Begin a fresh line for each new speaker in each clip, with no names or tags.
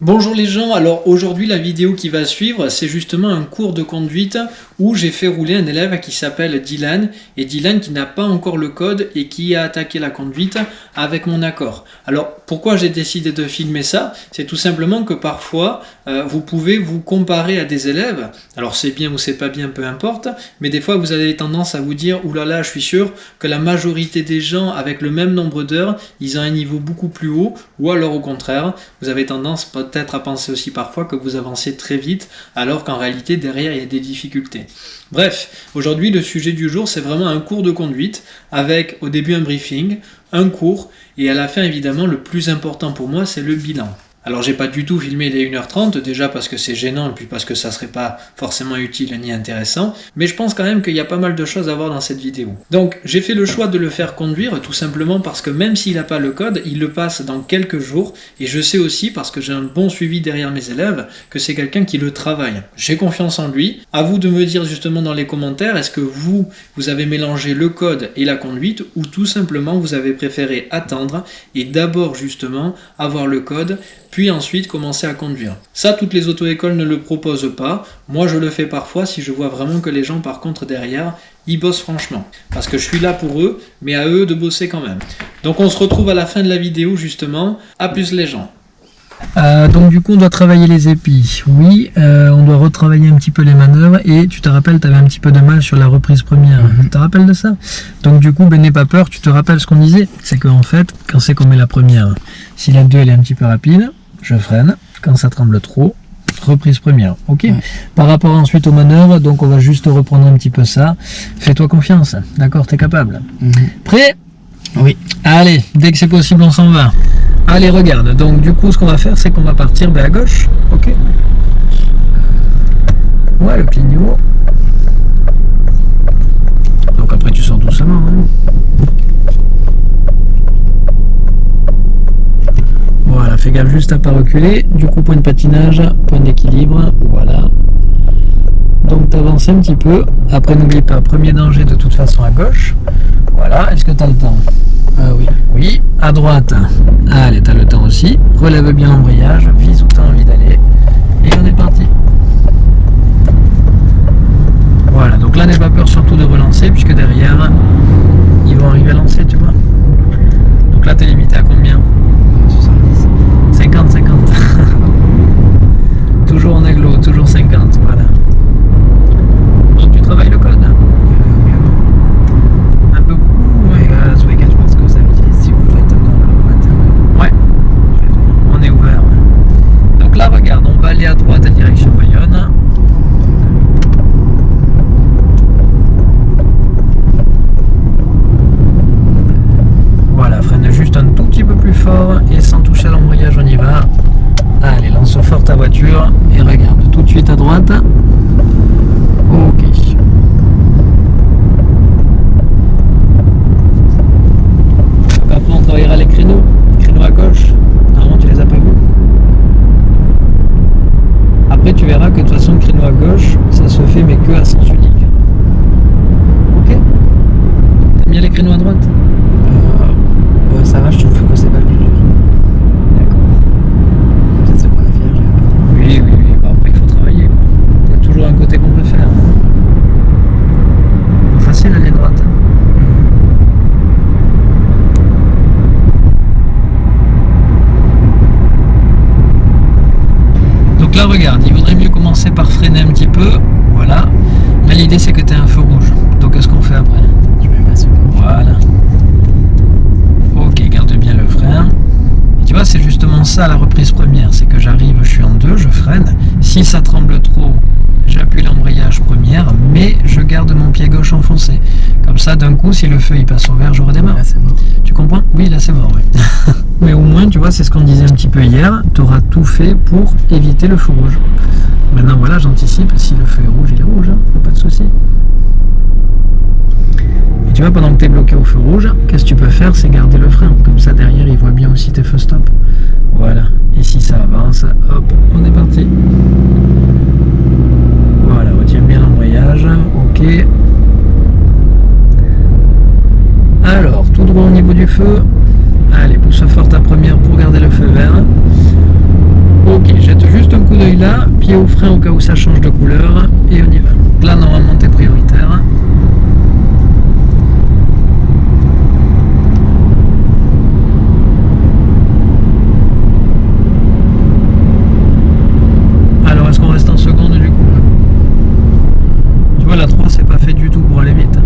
Bonjour les gens, alors aujourd'hui la vidéo qui va suivre c'est justement un cours de conduite où j'ai fait rouler un élève qui s'appelle Dylan et Dylan qui n'a pas encore le code et qui a attaqué la conduite avec mon accord. Alors pourquoi j'ai décidé de filmer ça C'est tout simplement que parfois euh, vous pouvez vous comparer à des élèves, alors c'est bien ou c'est pas bien peu importe, mais des fois vous avez tendance à vous dire oulala là là, je suis sûr que la majorité des gens avec le même nombre d'heures ils ont un niveau beaucoup plus haut ou alors au contraire vous avez tendance peut-être à penser aussi parfois que vous avancez très vite, alors qu'en réalité, derrière, il y a des difficultés. Bref, aujourd'hui, le sujet du jour, c'est vraiment un cours de conduite, avec au début un briefing, un cours, et à la fin, évidemment, le plus important pour moi, c'est le bilan. Alors j'ai pas du tout filmé les 1h30, déjà parce que c'est gênant et puis parce que ça serait pas forcément utile ni intéressant, mais je pense quand même qu'il y a pas mal de choses à voir dans cette vidéo. Donc j'ai fait le choix de le faire conduire tout simplement parce que même s'il n'a pas le code, il le passe dans quelques jours et je sais aussi parce que j'ai un bon suivi derrière mes élèves que c'est quelqu'un qui le travaille. J'ai confiance en lui. À vous de me dire justement dans les commentaires, est-ce que vous, vous avez mélangé le code et la conduite ou tout simplement vous avez préféré attendre et d'abord justement avoir le code puis ensuite commencer à conduire. Ça, toutes les auto-écoles ne le proposent pas. Moi, je le fais parfois si je vois vraiment que les gens, par contre, derrière, ils bossent franchement. Parce que je suis là pour eux, mais à eux de bosser quand même. Donc on se retrouve à la fin de la vidéo, justement. À plus les gens. Euh, donc du coup on doit travailler les épis, oui, euh, on doit retravailler un petit peu les manœuvres et tu te rappelles, tu avais un petit peu de mal sur la reprise première, mhm. tu te rappelles de ça? Donc du coup, ben n'aie pas peur, tu te rappelles ce qu'on disait, c'est qu'en fait, quand c'est qu'on met la première, si la 2 elle est un petit peu rapide, je freine. Quand ça tremble trop, reprise première. Ok Par rapport ensuite aux manœuvres, donc on va juste reprendre un petit peu ça. Fais-toi confiance. D'accord T'es capable. Mhm. Prêt? Oui. Allez, dès que c'est possible, on s'en va. Allez, regarde. Donc du coup, ce qu'on va faire, c'est qu'on va partir ben, à gauche. Ok Ouais, le clignot. Donc après, tu sors doucement. Hein. Voilà, fais gaffe juste à pas reculer. Du coup, point de patinage, point d'équilibre, voilà. Donc tu avances un petit peu. Après, n'oublie pas, premier danger de toute façon à gauche. Voilà, est-ce que tu as le temps? Ah oui. Oui, à droite. Allez, tu as le temps aussi. Relève bien l'embrayage, vise où tu as envie d'aller. Et on est parti.
Si
ça tremble trop, j'appuie l'embrayage première, mais je garde mon pied gauche enfoncé. Comme ça, d'un coup, si le feu il passe au vert, je redémarre.
Là, c'est mort.
Tu comprends? Oui, là, c'est mort, oui. mais au moins, tu vois, c'est ce qu'on disait un petit peu hier, tu auras tout fait pour éviter le feu rouge. Maintenant, voilà, j'anticipe, si le feu est rouge, il est rouge, hein, pas de souci tu vois, pendant que tu es bloqué au feu rouge, qu'est-ce que tu peux faire? C'est garder le frein. Comme ça, derrière, il voit bien aussi tes feux stop. Voilà. Avance, hop, on est parti. Voilà, retiens bien l'embrayage. Ok. Alors, tout droit au niveau du feu. Allez, pousse fort ta première pour garder le feu vert. Ok. pied au frein au cas où ça change de couleur et on y va. Là, normalement, t'es prioritaire. Alors, est-ce qu'on reste en seconde du coup Tu vois, la 3, c'est pas fait du tout pour aller vite. hein.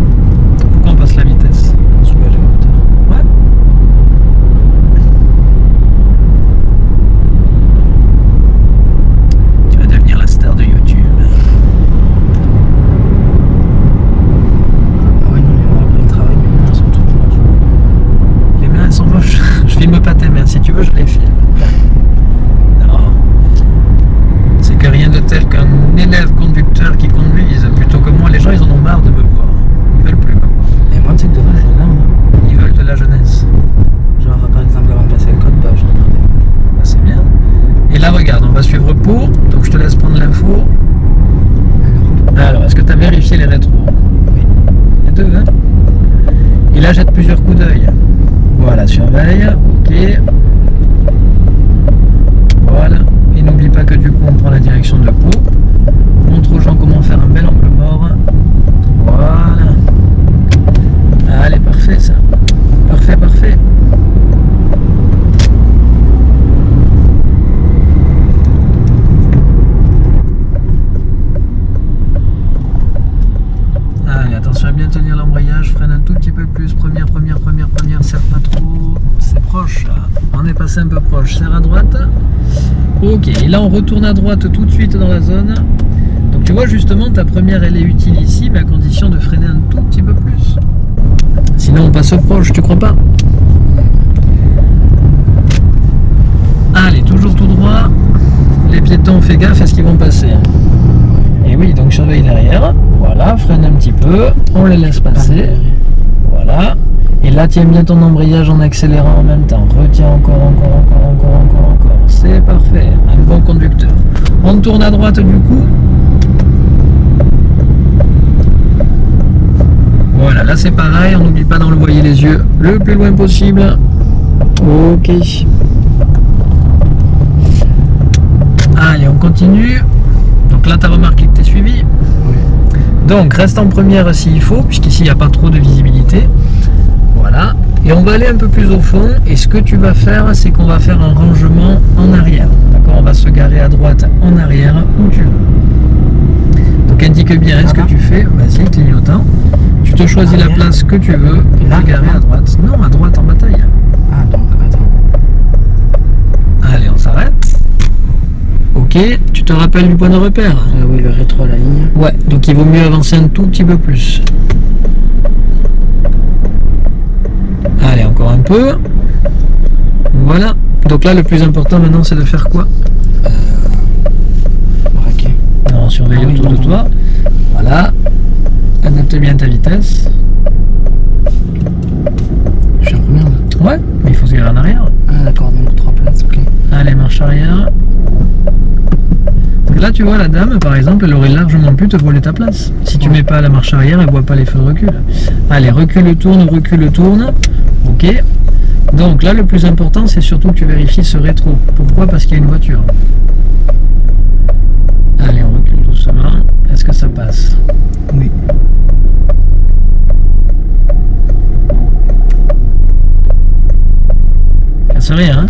Pourquoi on passe la vitesse
Soulager le moteur.
Ouais. Tu vas devenir la star de YouTube.
Ah ouais, non, mais moi, après le travail, mes mains elles sont toutes moches.
Les mains elles sont moches. Je filme pas tes mains. Si tu veux, je les filme. Non. C'est que rien de tel qu'un élève conducteur qui conduise plutôt que moi. Les gens, ils en ont marre de me voir. Ils veulent plus me voir.
Et moi, tu sais que devant, je regarde. hein.
Ils veulent de la jeunesse.
Genre, par exemple, avant de passer le code, bah, je regardais.
Bah, c'est bien. Et là, regarde, on va suivre pour. Donc, je te laisse prendre l'info.
Alors,
Alors, est-ce que tu as vérifié les rétros
Oui.
Les deux, hein Et là, jette plusieurs coups d'œil. Ok. Voilà. Et n'oublie pas que du coup, on prend la direction de Pau. Montre aux gens comment faire un bel angle mort. Voilà. Allez, parfait ça. Parfait, parfait. Allez, attention à bien tenir l'embrayage, freine un tout petit peu plus, première, première, première, serre pas trop, c'est on est passé un peu proche, serre à droite, ok, et là on retourne à droite tout de suite dans la zone, donc tu vois justement ta première elle est utile ici, mais à condition de freiner un tout petit peu plus, sinon on passe proche, tu crois pas? Allez, toujours tout droit, les piétons, fais gaffe à ce qu'ils vont passer. Et oui, donc surveille derrière. Voilà, freine un petit peu. On les laisse passer. Voilà. Et là, tiens bien ton embrayage en accélérant en même temps. Retiens encore, encore, encore, encore, encore, encore. C'est parfait. Un bon conducteur. On tourne à droite du coup. Voilà, là c'est pareil. On n'oublie pas d'envoyer les yeux le plus loin possible. Ok. Allez, on continue. Donc là, tu as remarqué que tu es suivi. Donc reste en première s'il faut, puisqu'ici il n'y a pas trop de visibilité. Voilà. Et on va aller un peu plus au fond. Et ce que tu vas faire, c'est qu'on va faire un rangement en arrière. D'accord On va se garer à droite, en arrière, où tu veux. Donc indique bien ce que tu fais. Vas-y, clignotant. Tu te choisis la place que tu veux. Et
Là,
te garer à droite. Non, à droite en bataille.
Ah, donc, attends.
Allez, on s'arrête. Ok, tu te rappelles du point de repère?
Ah oui, le rétro, la ligne.
Ouais, donc il vaut mieux avancer un tout petit peu plus. Allez, encore un peu. Voilà. Donc là, le plus important maintenant, c'est de faire quoi
Braqué.
Non, surveille
Ah oui,
autour de
non,
toi. Voilà. Adapte bien ta vitesse.
Je suis en première, là.
Ouais, mais il faut se garer en arrière.
Ah, d'accord, donc trois places, ok.
Allez, marche arrière. Donc là, tu vois, la dame, par exemple, elle aurait largement pu te voler ta place. Si tu
Ouais.
mets pas la marche arrière, elle voit pas les feux de recul. Allez, recule, tourne, recule, tourne. Ok. Donc là, le plus important, c'est surtout que tu vérifies ce rétro. Pourquoi? Parce qu'il y a une voiture. Allez, on recule doucement. Est-ce que ça passe?
Oui.
Casse rien, hein?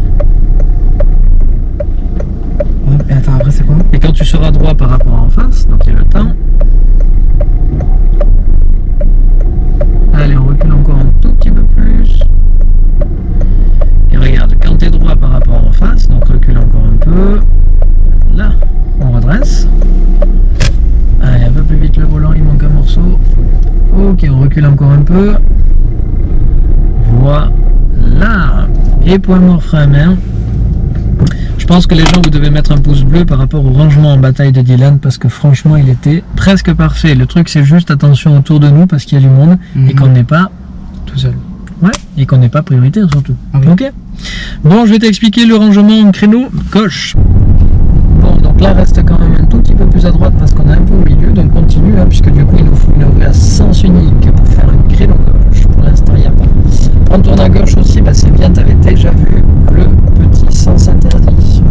Et attends, après, c'est quoi?
Et quand tu seras droit par rapport en face, donc il y a le temps. Allez, on recule encore un tout petit peu plus. Et regarde, quand tu es droit par rapport en face, donc recule encore un peu. Là, on redresse. Allez, un peu plus vite le volant, il manque un morceau. Ok, on recule encore un peu. Voilà. Et point mort frein à main. Je pense que les gens, vous devez mettre un pouce bleu par rapport au rangement en bataille de Dylan parce que franchement, il était presque parfait. Le truc, c'est juste attention autour de nous parce qu'il y a du monde et
Mhm.
qu'on n'est pas,
Tout seul.
ouais, et qu'on n'est pas prioritaire surtout.
Ah oui.
Ok Bon, je vais t'expliquer le rangement en créneau gauche. Bon, donc là, reste quand même un tout petit peu plus à droite parce qu'on est un peu au milieu, donc continue, hein, puisque du coup, il nous faut une rue à sens unique pour faire un créneau gauche. Pour l'instant, il n'y a pas. Prends tourne à gauche aussi, bah, c'est bien, t'avais déjà vu le petit sens interdit.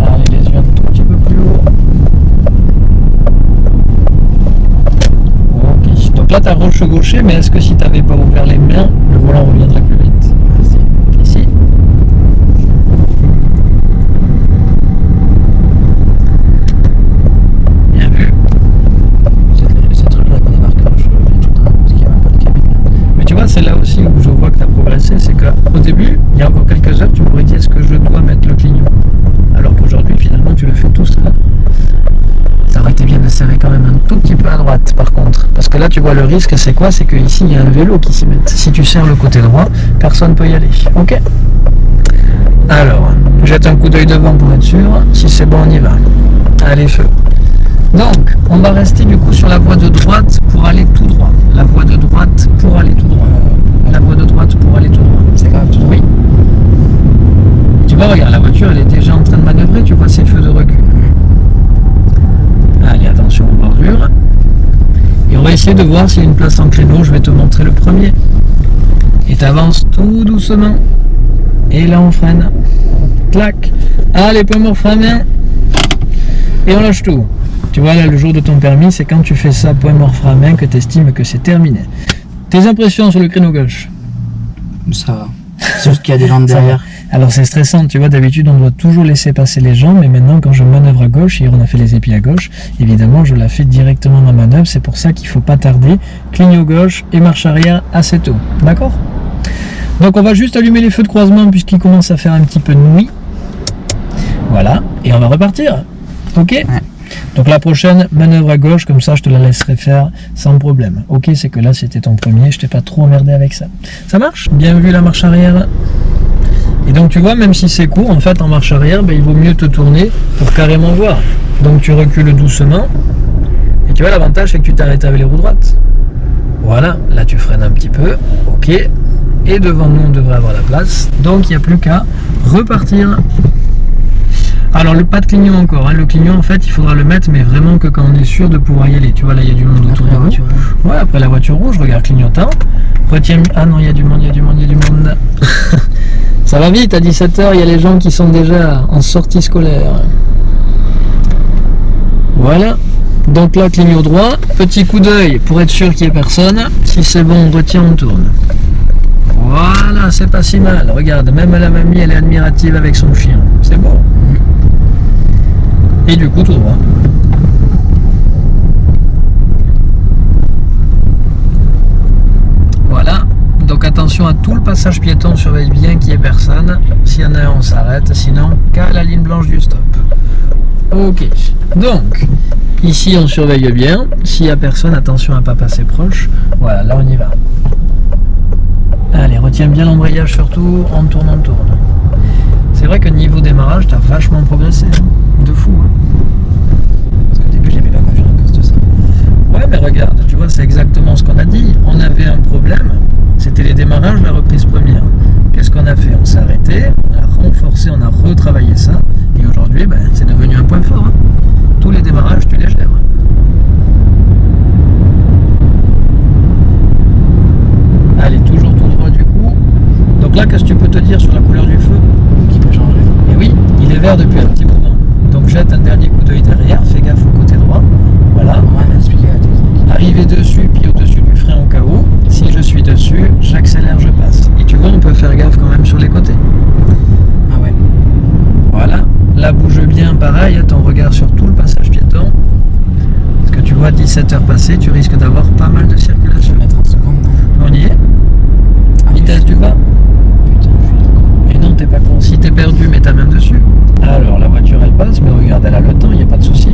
Allez, les yeux un tout petit peu plus haut. Ok, donc là, t'as roche gaucher, mais est-ce que si t'avais pas ouvert les mains, le volant reviendrait plus il y a encore quelques heures, tu m'aurais dit est-ce que je dois mettre le clignon Alors qu'aujourd'hui, finalement, tu le fais tout seul. Ça aurait été bien de serrer quand même un tout petit peu à droite, par contre. Parce que là, tu vois, le risque, c'est quoi? C'est qu'ici, il y a un vélo qui s'y met. Si tu serres le côté droit, personne ne peut y aller. Ok? Alors, jette un coup d'œil devant pour être sûr. Si c'est bon, on y va. Allez, feu. Donc, on va rester du coup sur la voie de droite pour aller tout droit. La voie de droite pour aller tout droit. La voie de droite pour aller tout droit.
C'est même tout
Oui. Regarde, la voiture, elle est déjà en train de manœuvrer. Tu vois ses feux de recul. Allez, attention aux bordures. Et on va essayer de voir s'il y a une place en créneau. Je vais te montrer le premier. Et tu avances tout doucement. Et là, on freine. Clac. Allez, point mort, frein main. Et on lâche tout. Tu vois, là, le jour de ton permis, c'est quand tu fais ça, point mort, frein main, que tu estimes que c'est terminé. Tes impressions sur le créneau gauche?
Ça va. Juste qu'il y a des
va.
derrière.
Alors c'est stressant, tu vois, d'habitude on doit toujours laisser passer les gens, mais maintenant quand je manœuvre à gauche, hier on a fait les épis à gauche, évidemment je la fais directement dans la manœuvre, c'est pour ça qu'il faut pas tarder, clignot gauche et marche arrière assez tôt, d'accord? Donc on va juste allumer les feux de croisement puisqu'il commence à faire un petit peu de nuit, voilà, et on va repartir, ok? Donc la prochaine, manœuvre à gauche, comme ça je te la laisserai faire sans problème. Ok, c'est que là c'était ton premier, je t'ai pas trop emmerdé avec ça. Ça marche? Bien vu la marche arrière et donc tu vois, même si c'est court, en fait en marche arrière, ben, il vaut mieux te tourner pour carrément voir. Donc tu recules doucement. Et tu vois, l'avantage c'est que tu t'arrêtes avec les roues droites. Voilà, là tu freines un petit peu. Ok. Et devant nous, on devrait avoir la place. Donc il n'y a plus qu'à repartir. Alors le pas de clignon encore. hein. Le clignon, en fait, il faudra le mettre, mais vraiment que quand on est sûr de pouvoir y aller. Tu vois, là il y a du monde autour de
la voiture.
Ouais, après la voiture rouge, regarde clignotant. Retiens. Ah non, il y a du monde, il y a du monde, il y a du monde. Ça va vite, à 17h, il y a les gens qui sont déjà en sortie scolaire. Voilà. Donc là, clignot droit. Petit coup d'œil pour être sûr qu'il n'y ait personne. Si c'est bon, on retient, on tourne. Voilà, c'est pas si mal. Regarde, même la mamie, elle est admirative avec son chien. C'est bon. Et du coup, tout droit. Voilà. Donc attention à tout le passage piéton, surveille bien qu'il n'y ait personne. S'il y en a un, on s'arrête. Sinon, qu'à la ligne blanche du stop. Ok. Donc, ici, on surveille bien. S'il n'y a personne, attention à ne pas passer proche. Voilà, là, on y va. Allez, retiens bien l'embrayage surtout. On tourne, on tourne. C'est vrai que niveau démarrage, tu as vachement progressé. hein. De fou. hein.
Parce qu'au début, j'aimais pas conduire à cause de ça.
Ouais, mais regarde, tu vois, c'est exactement ce qu'on a dit. On avait un problème, c'était les démarrages, la reprise première. Qu'est-ce qu'on a fait? On s'est arrêté, on a renforcé, on a retravaillé ça, et aujourd'hui, ben, c'est devenu un point fort. hein. Tous les démarrages, tu les gères. Allez, toujours tout droit du coup. Donc là, qu'est-ce que tu peux te dire sur la couleur du feu?
Qui peut changer.
et oui, il est vert depuis un petit moment. Donc jette un dernier coup d'œil derrière, fais gaffe au côté droit. Voilà.
On va m'expliquer la technique.
Arriver dessus, puis au-dessus du frein au cas où. Si je suis dessus, j'accélère, je passe. Et tu vois, on peut faire gaffe quand même sur les côtés.
Ah ouais.
Voilà. Là, bouge bien, pareil, ton regard sur tout le passage piéton. Parce que tu vois, 17 heures passées, tu risques d'avoir pas mal de
Je
circulation.
vais mettre en seconde, non
On y est
Ah,
Vitesse du bas
Putain, je suis.
Et non, t'es pas con. Si t'es perdu, mets ta main dessus. Alors, la voiture, elle passe, mais regarde, elle a le temps, il n'y a pas de souci.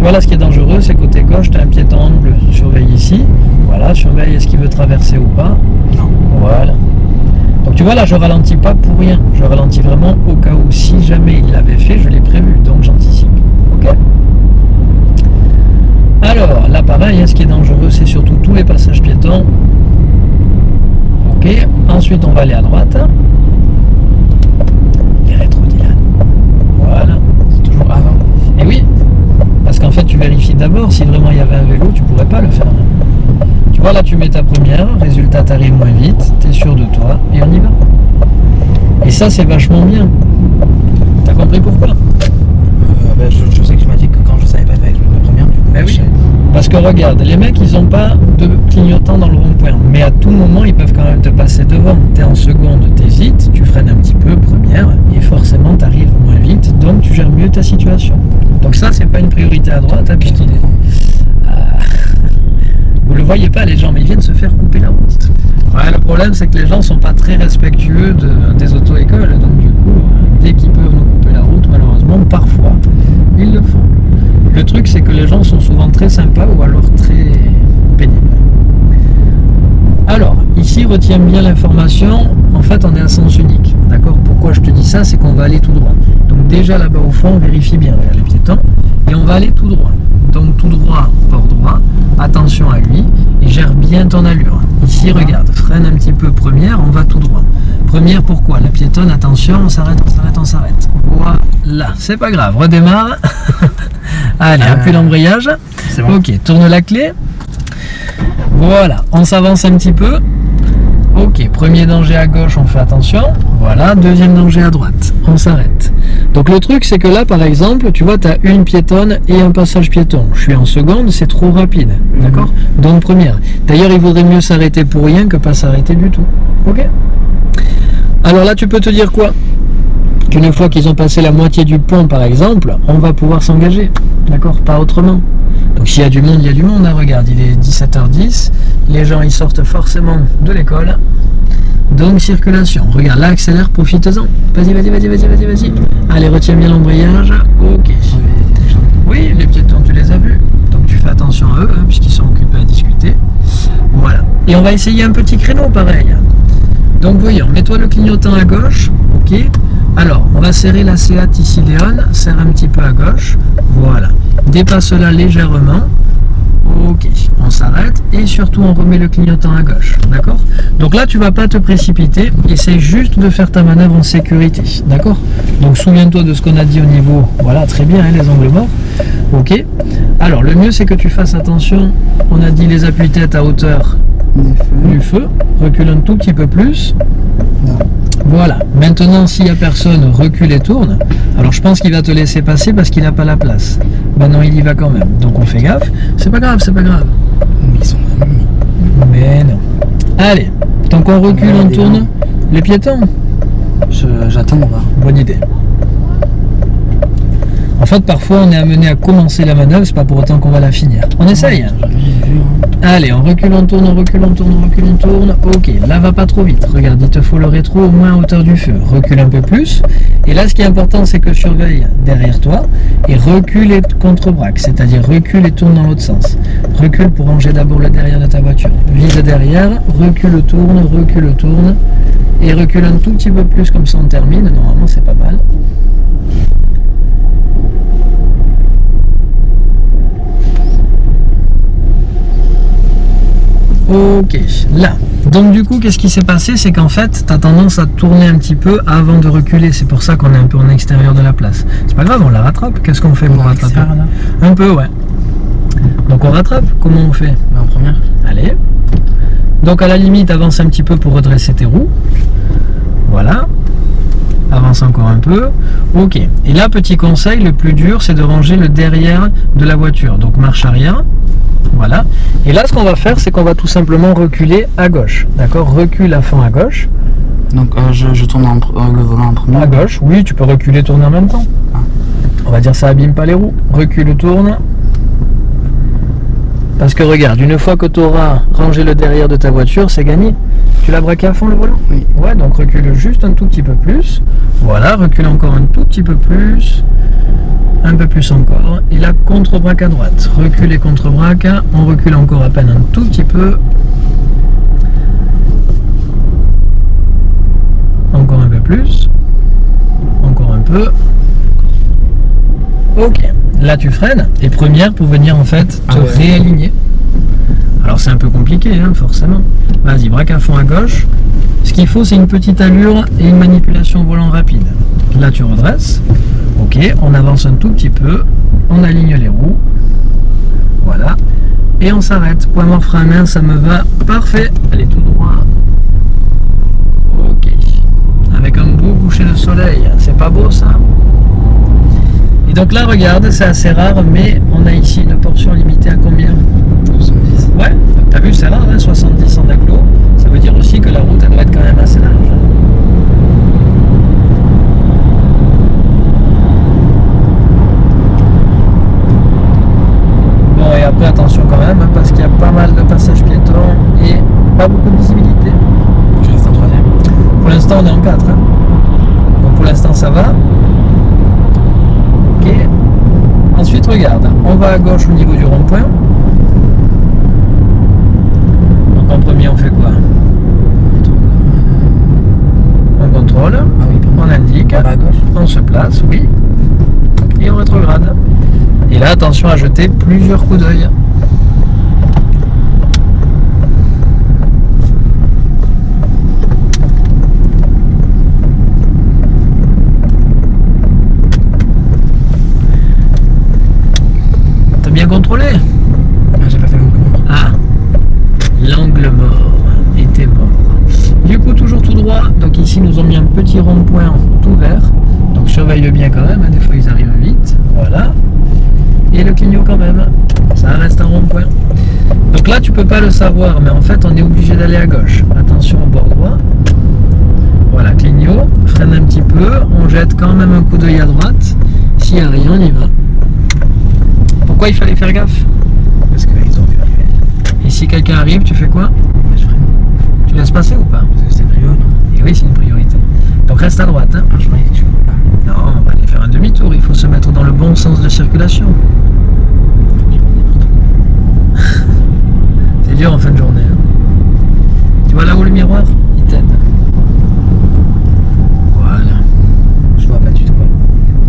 Tu vois, là, ce qui est dangereux, c'est côté gauche, tu as un piéton en bleu. Surveille ici. Voilà, surveille est-ce qu'il veut traverser ou pas.
Non.
Voilà. Donc, tu vois, là, je ralentis pas pour rien. Je ralentis vraiment au cas où, si jamais il l'avait fait, je l'ai prévu. Donc, j'anticipe. Ok Alors, là, pareil, hein, ce qui est dangereux, c'est surtout tous les passages piétons. Ok. Ensuite, on va aller à droite. Les rétro. Voilà.
C'est toujours avant.
Qu'en fait, tu vérifies d'abord si vraiment il y avait un vélo, tu pourrais pas le faire. Tu vois, là, tu mets ta première, résultat, tu arrives moins vite, tu es sûr de toi, et on y va. Et ça, c'est vachement bien. T'as compris pourquoi?
Euh, ben, je, je sais que tu m'as dit que quand je savais pas faire avec la première, du coup,
Ben oui.
je-
Parce que regarde, les mecs, ils ont pas de clignotant dans le rond-point. Mais à tout moment, ils peuvent quand même te passer devant. Tu es en seconde, t'hésites, tu freines un petit peu, première, et forcément, tu arrives moins vite. Donc, tu gères mieux ta situation. Donc ça, c'est pas une priorité à droite, à piétiner. Ah. Vous le voyez pas, les gens, mais ils viennent se faire couper la route. Le problème, c'est que les gens sont pas très respectueux de- des auto-écoles. Donc, du coup, dès qu'ils peuvent nous couper la route, malheureusement, parfois, ils le font. Le truc, c'est que les gens sont souvent très sympas ou alors très pénibles. Alors, ici, retiens bien l'information. En fait, on est à sens unique. D'accord? Pourquoi je te dis ça? C'est qu'on va aller tout droit. Déjà là-bas au fond, on vérifie bien regarde les piétons. Et on va aller tout droit. Donc, tout droit, port droit. Attention à lui. Et gère bien ton allure. Ici, regarde. Freine un petit peu première. On va tout droit. Première, pourquoi? La piétonne, attention. On s'arrête, on s'arrête, on s'arrête. Voilà. C'est pas grave. Redémarre. Allez,
Euh,
appuie l'embrayage.
C'est bon.
Ok, tourne la clé. Voilà, on s'avance un petit peu. Ok, premier danger à gauche, on fait attention. Voilà, deuxième danger à droite, on s'arrête. Donc le truc, c'est que là, par exemple, tu vois, tu as une piétonne et un passage piéton. Je suis en seconde, c'est trop rapide. D'accord? Donc première. D'ailleurs, il vaudrait mieux s'arrêter pour rien que pas s'arrêter du tout. Ok? Alors là, tu peux te dire quoi? Qu'une fois qu'ils ont passé la moitié du pont, par exemple, on va pouvoir s'engager. D'accord? Pas autrement. Donc s'il y a du monde, il y a du monde. hein. Regarde, il est 17h10. Les gens, ils sortent forcément de l'école. Donc circulation. Regarde, là, accélère, profite-en. Vas-y, vas-y, vas-y, vas-y, vas-y, vas-y. Allez, retiens bien l'embrayage. Ok. Oui, les piétons, tu les as vus. Donc tu fais attention à eux, hein, puisqu'ils sont occupés à discuter. Voilà. Et on va essayer un petit créneau pareil. Donc voyons, mets-toi le clignotant à gauche. Ok. Alors, on va serrer la Seat ici, Léon. Serre un petit peu à gauche. Voilà. Dépasse-la légèrement. Ok, on s'arrête et surtout on remet le clignotant à gauche, d'accord? Donc là tu vas pas te précipiter, essaye juste de faire ta manœuvre en sécurité, d'accord? Donc souviens-toi de ce qu'on a dit au niveau, voilà très bien hein, les angles morts, ok? Alors le mieux c'est que tu fasses attention, on a dit les appuis-têtes à hauteur
Des feux.
du feu, recule un tout petit peu plus, voilà, maintenant s'il n'y a personne, recule et tourne. Alors je pense qu'il va te laisser passer parce qu'il n'a pas la place. Maintenant il y va quand même, donc on fait gaffe. C'est pas grave, c'est pas grave.
Mais ils sont.
Mais non. Allez, tant qu'on recule, on tourne.
hein.
Les piétons
Je- J'attends voir.
Bonne idée. En fait, parfois on est amené à commencer la manœuvre, c'est pas pour autant qu'on va la finir. On essaye. Allez, on recule, on tourne, on recule, on tourne, on recule, on tourne. Ok, là va pas trop vite. Regarde, il te faut le rétro au moins à hauteur du feu. Recule un peu plus. Et là, ce qui est important, c'est que surveille derrière toi et recule et contre-braque. C'est-à-dire recule et tourne dans l'autre sens. Recule pour ranger d'abord le derrière de ta voiture. Vise derrière, recule, tourne, recule, tourne. Et recule un tout petit peu plus, comme ça on termine. Normalement, c'est pas mal. Ok, là. Donc du coup, qu'est-ce qui s'est passé? C'est qu'en fait, tu as tendance à tourner un petit peu avant de reculer. C'est pour ça qu'on est un peu en extérieur de la place. C'est pas grave, on la rattrape. Qu'est-ce qu'on fait pour rattraper? Un peu, ouais. Donc on rattrape. Comment on fait?
Mais en première.
Allez. Donc à la limite, avance un petit peu pour redresser tes roues. Voilà. Avance encore un peu. Ok. Et là, petit conseil, le plus dur, c'est de ranger le derrière de la voiture. Donc marche arrière. Et là, ce qu'on va faire, c'est qu'on va tout simplement reculer à gauche. D'accord? Recule à fond à gauche.
Donc euh, je, je tourne en euh, le volant en premier.
À gauche, oui, tu peux reculer, tourner en même temps.
Ah.
On va dire ça abîme pas les roues. Recule, tourne. Parce que regarde, une fois que tu auras rangé le derrière de ta voiture, c'est gagné. Tu l'as braqué à fond le volant?
Oui.
Ouais, donc recule juste un tout petit peu plus. Voilà, recule encore un tout petit peu plus. Un peu plus encore. Et là, contre-braque à droite. Recule et contre-braque. On recule encore à peine un tout petit peu. Encore un peu plus. Encore un peu. Ok. Là, tu freines. Et première pour venir en fait te
Ah ouais.
réaligner. Alors c'est un peu compliqué, hein, forcément. Vas-y, braque à fond à gauche. Ce qu'il faut, c'est une petite allure et une manipulation volant rapide. Là, tu redresses. Ok, on avance un tout petit peu. On aligne les roues. Voilà. Et on s'arrête. Point mort frein à main, ça me va. Parfait. Allez, tout droit. Ok. Avec un beau coucher de soleil. C'est pas beau, ça Et donc là, regarde, c'est assez rare, mais on a ici une portion limitée à combien? Ouais, t'as vu, c'est rare, hein, 70 en agglo. Ça veut dire aussi que la route, elle doit être quand même assez large. Bon, et après, attention quand même, hein, parce qu'il y a pas mal de passages piétons et pas beaucoup de visibilité.
Je reste en troisième.
Pour l'instant, on est en 4. Donc pour l'instant, ça va. Ok. Ensuite, regarde, on va à gauche au niveau du rond-point. Donc en premier, on fait quoi? On contrôle,
Ah oui,
on indique,
On va à gauche.
on se place, oui. Et on rétrograde. Et là, attention à jeter plusieurs coups d'œil. T'as bien contrôlé?
Ah, j'ai pas fait l'angle mort.
Ah, l'angle mort était mort. Du coup, toujours tout droit. Donc ici, nous ont mis un petit rond-point tout vert. Donc surveille bien quand même. hein, Des fois, ils arrivent vite. Voilà. Et le clignot quand même. Ça reste un rond-point. Donc là, tu peux pas le savoir, mais en fait, on est obligé d'aller à gauche. Attention au bord droit. Voilà, clignot. Freine un petit peu. On jette quand même un coup d'œil à droite. S'il n'y a rien, on y va. Pourquoi il fallait faire gaffe
Parce qu'ils ont vu arriver.
Et si quelqu'un arrive, tu fais quoi
je freine.
Tu laisses passer ou pas
Parce que c'était prio, non
Et oui, c'est une priorité. Donc reste à droite. Hein.
Que tu pas.
Non, on va aller faire un demi-tour. Il faut se mettre dans le bon sens de circulation. C'est dur en fin de journée. hein. Tu vois là-haut le miroir? Il t'aide. Voilà.
Je vois pas du tout. quoi.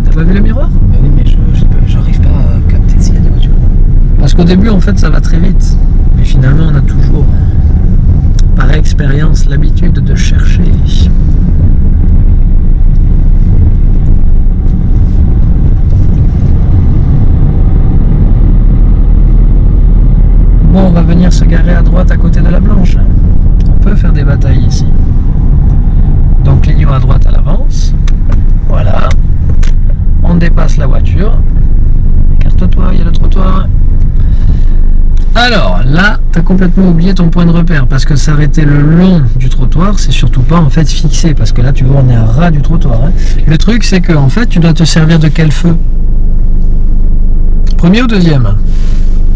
T'as pas vu le miroir?
Bah oui, mais j'arrive pas à capter s'il y a des voitures.
Parce qu'au début, en fait, ça va très vite. Mais finalement, on a toujours, euh, par expérience, l'habitude de chercher. Bon, on va venir se garer à droite à côté de la blanche. On peut faire des batailles ici. Donc, clignot à droite à l'avance. Voilà. On dépasse la voiture. Écarte-toi, il y a le trottoir. Alors là, tu as complètement oublié ton point de repère parce que s'arrêter le long du trottoir, c'est surtout pas en fait fixé parce que là, tu vois, on est à ras du trottoir. hein. Le truc, c'est que en fait, tu dois te servir de quel feu? Premier ou deuxième?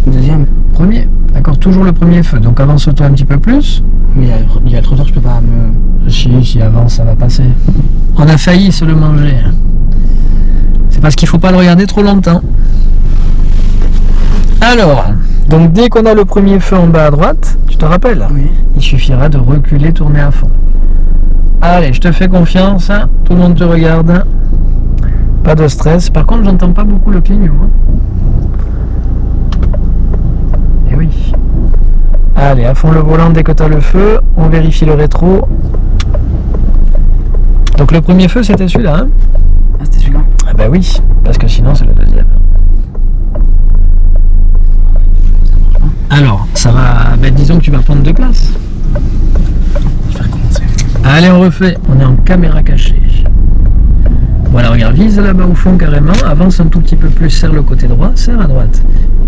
Deuxième.
Premier. D'accord, toujours le premier feu. Donc avance-toi un petit peu plus.
Mais il y a, le trottoir, je peux pas me.
Si, si avance, ça va passer. On a failli se le manger. C'est parce qu'il faut pas le regarder trop longtemps. Alors, donc dès qu'on a le premier feu en bas à droite, tu te rappelles
Oui.
Il suffira de reculer, tourner à fond. Allez, je te fais confiance. hein. Tout le monde te regarde. Pas de stress. Par contre, j'entends pas beaucoup le clignot. hein. Eh oui. Allez, à fond le volant dès que tu as le feu. On vérifie le rétro. Donc le premier feu, c'était celui-là. hein
Ah, c'était celui-là
ah bah oui, parce que sinon c'est le deuxième. Alors, ça va... Ben, disons que tu vas prendre deux places.
Je vais recommencer.
Allez, on refait. On est en caméra cachée. Voilà, regarde, vise là-bas au fond carrément. Avance un tout petit peu plus, serre le côté droit, serre à droite.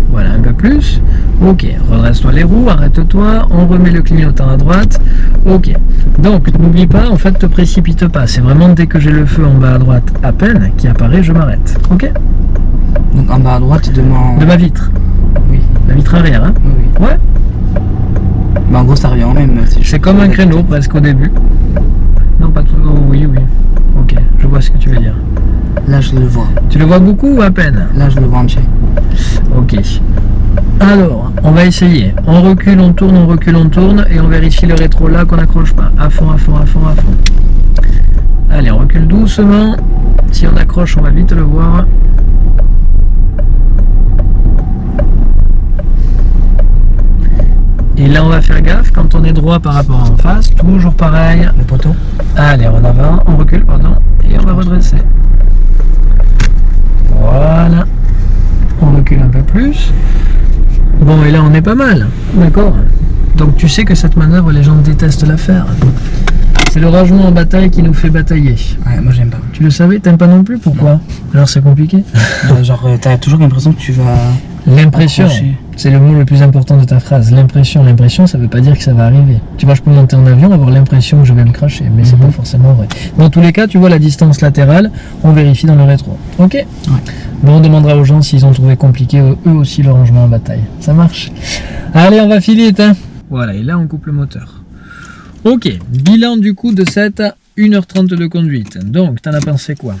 Voilà, un peu plus. Ok, redresse-toi les roues, arrête-toi. On remet le clignotant à droite. Ok. Donc, n'oublie pas, en fait, te précipite pas. C'est vraiment dès que j'ai le feu en bas à droite à peine qui apparaît, je m'arrête. Ok
Donc en bas à droite de mon.
De ma vitre.
Oui.
La vitre arrière, hein
Oui, oui.
Ouais.
Bah en gros, ça revient au même. si
C'est comme un créneau presque au début. Non, pas tout. oh, oui, oui. Ok, je vois ce que tu veux dire.
Là, je le vois.
Tu le vois beaucoup ou à peine
Là, je le vois entier.
Ok. Alors, on va essayer. On recule, on tourne, on recule, on tourne et on vérifie le rétro là qu'on n'accroche pas. À fond, à fond, à fond, à fond. Allez, on recule doucement. Si on accroche, on va vite le voir. Et là, on va faire gaffe quand on est droit par rapport à en face. Toujours pareil.
Le poteau.
Allez, en avant, on recule, pardon, et on va redresser. Voilà. On recule un peu plus. Bon, et là, on est pas mal. D'accord Donc, tu sais que cette manœuvre, les gens détestent la faire. C'est le rangement en bataille qui nous fait batailler.
Ouais, moi, j'aime pas.
Tu le savais? T'aimes pas non plus? Pourquoi? Alors, c'est compliqué.
Bah, genre, euh, t'as toujours l'impression que tu vas.
L'impression. C'est le mot le plus important de ta phrase. L'impression. L'impression, ça veut pas dire que ça va arriver. Tu vois, je peux monter en avion, avoir l'impression que je vais me cracher, mais c'est
Mhm.
pas forcément vrai. Dans tous les cas, tu vois la distance latérale, on vérifie dans le rétro. Ok Bon, on demandera aux gens s'ils ont trouvé compliqué eux eux aussi le rangement en bataille. Ça marche Allez, on va filer, hein Voilà, et là on coupe le moteur. Ok, bilan du coup de cette 1h30 de conduite. Donc, t'en as pensé quoi?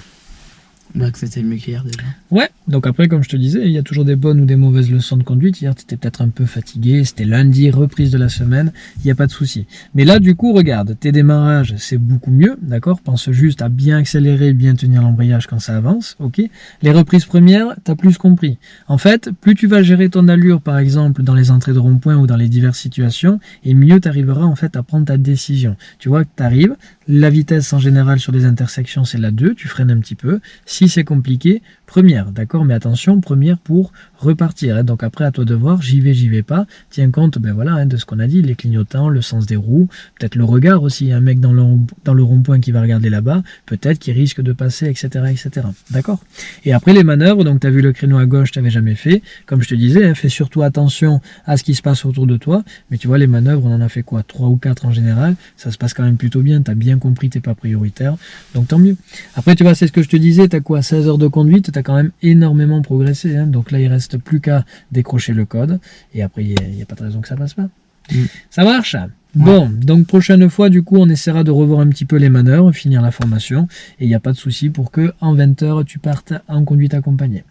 Bah, c'était mieux qu'hier déjà.
Ouais, donc après, comme je te disais, il y a toujours des bonnes ou des mauvaises leçons de conduite. Hier, tu étais peut-être un peu fatigué, c'était lundi, reprise de la semaine, il n'y a pas de souci. Mais là, du coup, regarde, tes démarrages, c'est beaucoup mieux, d'accord? Pense juste à bien accélérer, bien tenir l'embrayage quand ça avance, ok? Les reprises premières, tu as plus compris. En fait, plus tu vas gérer ton allure, par exemple, dans les entrées de rond-point ou dans les diverses situations, et mieux tu arriveras en fait à prendre ta décision. Tu vois que tu arrives, la vitesse en général sur les intersections, c'est la 2, tu freines un petit peu. Si c'est compliqué, première, d'accord Mais attention, première pour repartir. hein. Donc après, à toi de voir, j'y vais, j'y vais pas. Tiens compte, ben voilà, hein, de ce qu'on a dit, les clignotants, le sens des roues, peut-être le regard aussi. Un mec dans le, dans le rond-point qui va regarder là-bas, peut-être qu'il risque de passer, etc., etc. D'accord? Et après les manœuvres, donc tu as vu le créneau à gauche, tu n'avais jamais fait. Comme je te disais, hein, fais surtout attention à ce qui se passe autour de toi. Mais tu vois, les manœuvres, on en a fait quoi? Trois ou quatre en général. Ça se passe quand même plutôt bien. Tu as bien compris, t'es pas prioritaire. Donc tant mieux. Après, tu vois, c'est ce que je te disais, tu as quoi? 16 heures de conduite, quand même énormément progressé. hein. Donc là, il reste plus qu'à décrocher le code. Et après, il n'y a, pas de raison que ça passe pas.
Mm.
Ça marche Bon, donc prochaine fois, du coup, on essaiera de revoir un petit peu les manœuvres, finir la formation. Et il n'y a pas de souci pour que en 20 heures, tu partes en conduite accompagnée.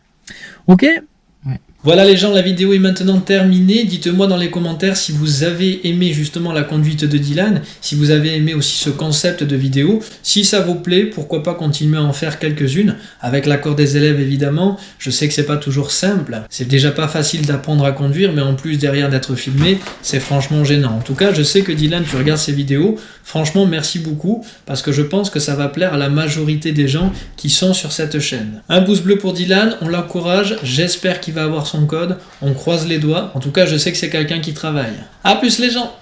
Ok
Voilà les gens, la vidéo est maintenant terminée. Dites-moi dans les commentaires si vous avez aimé justement la conduite de Dylan, si vous avez aimé aussi ce concept de vidéo. Si ça vous plaît, pourquoi pas continuer à en faire quelques-unes, avec l'accord des élèves évidemment. Je sais que c'est pas toujours simple, c'est déjà pas facile d'apprendre à conduire, mais en plus derrière d'être filmé, c'est franchement gênant. En tout cas, je sais que Dylan, tu regardes ces vidéos, franchement merci beaucoup, parce que je pense que ça va plaire à la majorité des gens qui sont sur cette chaîne. Un pouce bleu pour Dylan, on l'encourage, j'espère qu'il va avoir son code, on croise les doigts, en tout cas je sais que c'est quelqu'un qui travaille. A plus les gens